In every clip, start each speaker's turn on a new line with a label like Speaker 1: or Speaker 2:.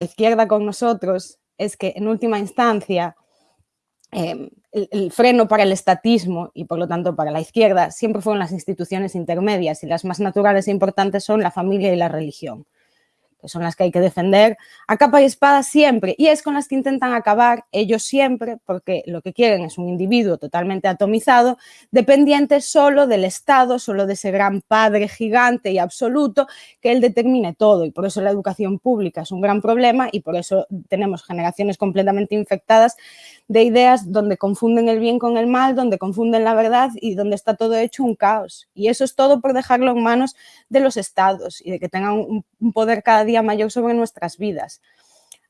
Speaker 1: izquierda con nosotros es que en última instancia eh, el, el, freno para el estatismo y por lo tanto para la izquierda siempre fueron las instituciones intermedias y las más naturales e importantes son la familia y la religión que son las que hay que defender a capa y espada siempre, y es con las que intentan acabar ellos siempre, porque lo que quieren es un individuo totalmente atomizado, dependiente solo del Estado, solo de ese gran padre gigante y absoluto que él determine todo, y por eso la educación pública es un gran problema y por eso tenemos generaciones completamente infectadas de ideas donde confunden el bien con el mal, donde confunden la verdad y donde está todo hecho un caos. Y eso es todo por dejarlo en manos de los estados y de que tengan un, poder cada día mayor sobre nuestras vidas.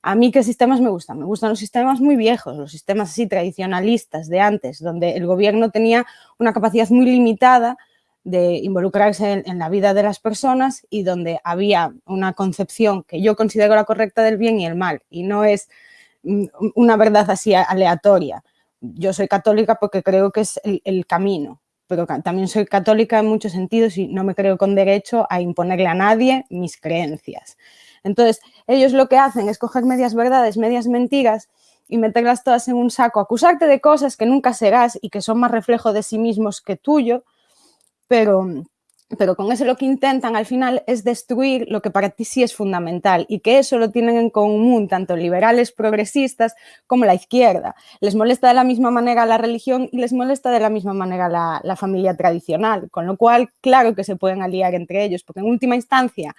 Speaker 1: A mí, ¿qué sistemas me gustan? Me gustan los sistemas muy viejos, los sistemas así tradicionalistas de antes, donde el gobierno tenía una capacidad muy limitada de involucrarse en, en, la vida de las personas y donde había una concepción que yo considero la correcta del bien y el mal, y no es una verdad así aleatoria. Yo soy católica porque creo que es el, el camino, pero también soy católica en muchos sentidos y no me creo con derecho a imponerle a nadie mis creencias. Entonces, ellos lo que hacen es coger medias verdades, medias mentiras y meterlas todas en un saco, acusarte de cosas que nunca serás y que son más reflejo de sí mismos que tuyo, pero pero con eso lo que intentan al final es destruir lo que para ti sí es fundamental y que eso lo tienen en común tanto liberales progresistas como la izquierda. Les molesta de la misma manera la religión y les molesta de la misma manera la, familia tradicional, con lo cual claro que se pueden aliar entre ellos, porque en última instancia,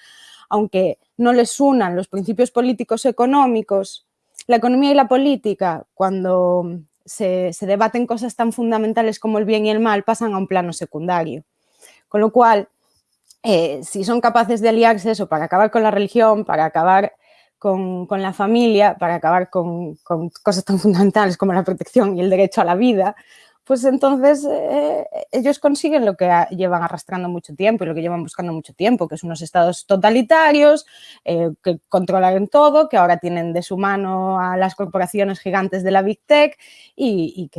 Speaker 1: aunque no les unan los principios políticos económicos, la economía y la política, cuando se debaten cosas tan fundamentales como el bien y el mal, pasan a un plano secundario. Con lo cual, eh, si son capaces de aliarse eso para acabar con la religión, para acabar con, la familia, para acabar con, cosas tan fundamentales como la protección y el derecho a la vida, pues entonces eh, ellos consiguen lo que llevan arrastrando mucho tiempo y lo que llevan buscando mucho tiempo, que son unos estados totalitarios, eh, que controlan todo, que ahora tienen de su mano a las corporaciones gigantes de la Big Tech y que